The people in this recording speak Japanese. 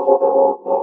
you